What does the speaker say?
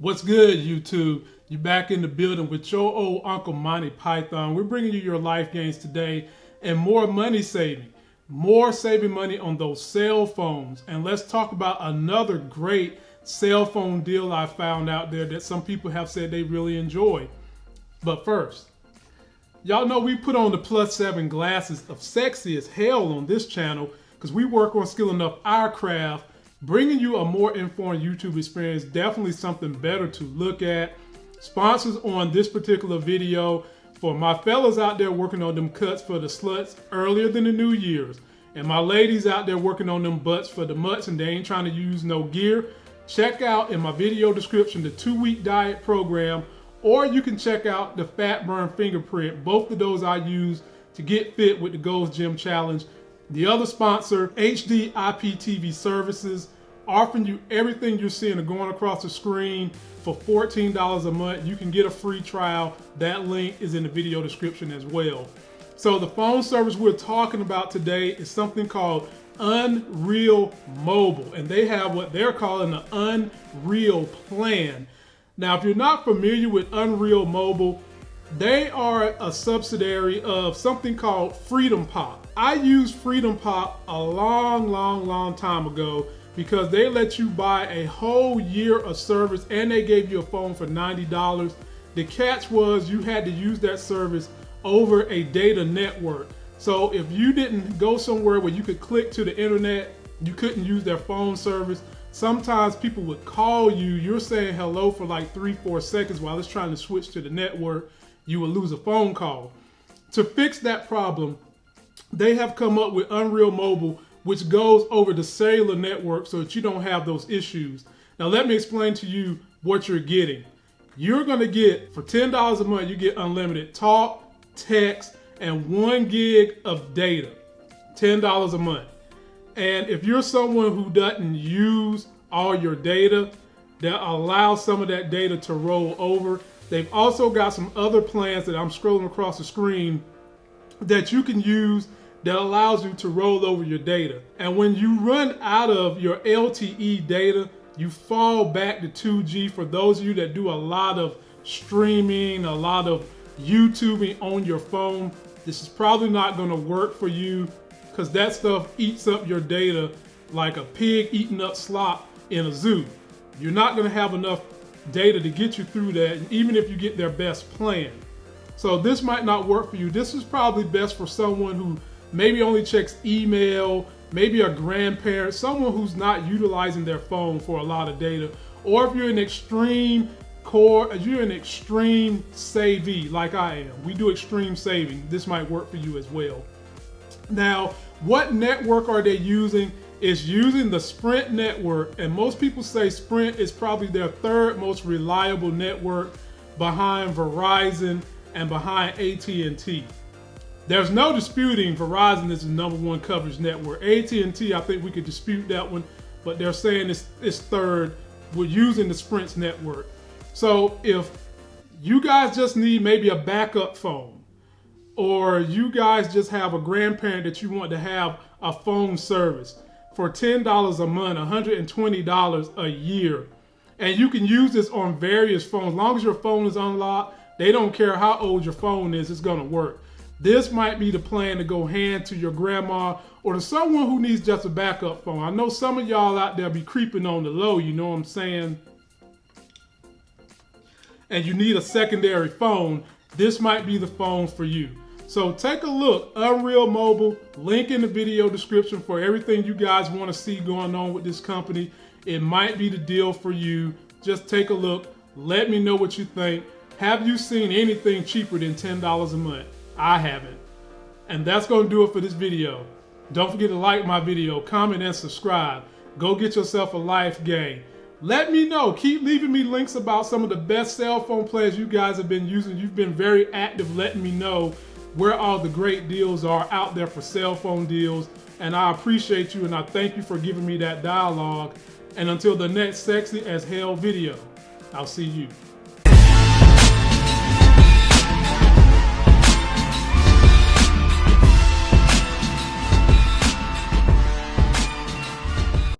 What's good, YouTube? You're back in the building with your old Uncle Monty Python. We're bringing you your life gains today and more money saving. More saving money on those cell phones. And let's talk about another great cell phone deal I found out there that some people have said they really enjoy. But first, y'all know we put on the plus seven glasses of sexy as hell on this channel because we work on skilling up our craft bringing you a more informed YouTube experience, definitely something better to look at. Sponsors on this particular video for my fellas out there working on them cuts for the sluts earlier than the New Year's. And my ladies out there working on them butts for the mutts and they ain't trying to use no gear. Check out in my video description the two week diet program, or you can check out the fat burn fingerprint. Both of those I use to get fit with the Gold's Gym Challenge. The other sponsor, HD IPTV Services, offering you everything you're seeing going across the screen for $14 a month. You can get a free trial. That link is in the video description as well. So the phone service we're talking about today is something called Unreal Mobile, and they have what they're calling the Unreal Plan. Now, if you're not familiar with Unreal Mobile, they are a subsidiary of something called Freedom Pop. I used Freedom Pop a long, long, long time ago because they let you buy a whole year of service and they gave you a phone for $90. The catch was you had to use that service over a data network. So if you didn't go somewhere where you could click to the internet, you couldn't use their phone service. Sometimes people would call you, you're saying hello for like three, four seconds while it's trying to switch to the network, you would lose a phone call. To fix that problem, they have come up with Unreal Mobile, which goes over the cellular network so that you don't have those issues. Now, let me explain to you what you're getting. You're going to get, for $10 a month, you get unlimited talk, text, and one gig of data. $10 a month. And if you're someone who doesn't use all your data, that allows some of that data to roll over. They've also got some other plans that I'm scrolling across the screen that you can use that allows you to roll over your data. And when you run out of your LTE data, you fall back to 2G for those of you that do a lot of streaming, a lot of YouTubing on your phone. This is probably not to work for you because that stuff eats up your data like a pig eating up slop in a zoo. You're not to have enough data to get you through that, even if you get their best plan. So this might not work for you. This is probably best for someone who maybe only checks email, maybe a grandparent, someone who's not utilizing their phone for a lot of data, or if you're an extreme core, if you're an extreme savvy like I am, we do extreme saving, this might work for you as well. Now, what network are they using? Is using the Sprint network, and most people say Sprint is probably their third most reliable network behind Verizon and behind AT&T. There's no disputing Verizon is the number one coverage network. AT&T, I think we could dispute that one, but they're saying it's, it's third. We're using the Sprint's network. So if you guys just need maybe a backup phone, or you guys just have a grandparent that you want to have a phone service for $10 a month, $120 a year, and you can use this on various phones. As long as your phone is unlocked, they don't care how old your phone is, it's gonna work. This might be the plan to go hand to your grandma or to someone who needs just a backup phone. I know some of y'all out there be creeping on the low, you know what I'm saying? And you need a secondary phone. This might be the phone for you. So take a look, Unreal Mobile, link in the video description for everything you guys want to see going on with this company. It might be the deal for you. Just take a look. Let me know what you think. Have you seen anything cheaper than $10 a month? I haven't. And that's going to do it for this video. Don't forget to like my video, comment, and subscribe. Go get yourself a life game. Let me know. Keep leaving me links about some of the best cell phone plans you guys have been using. You've been very active letting me know where all the great deals are out there for cell phone deals. And I appreciate you and I thank you for giving me that dialogue. And until the next sexy as hell video, I'll see you.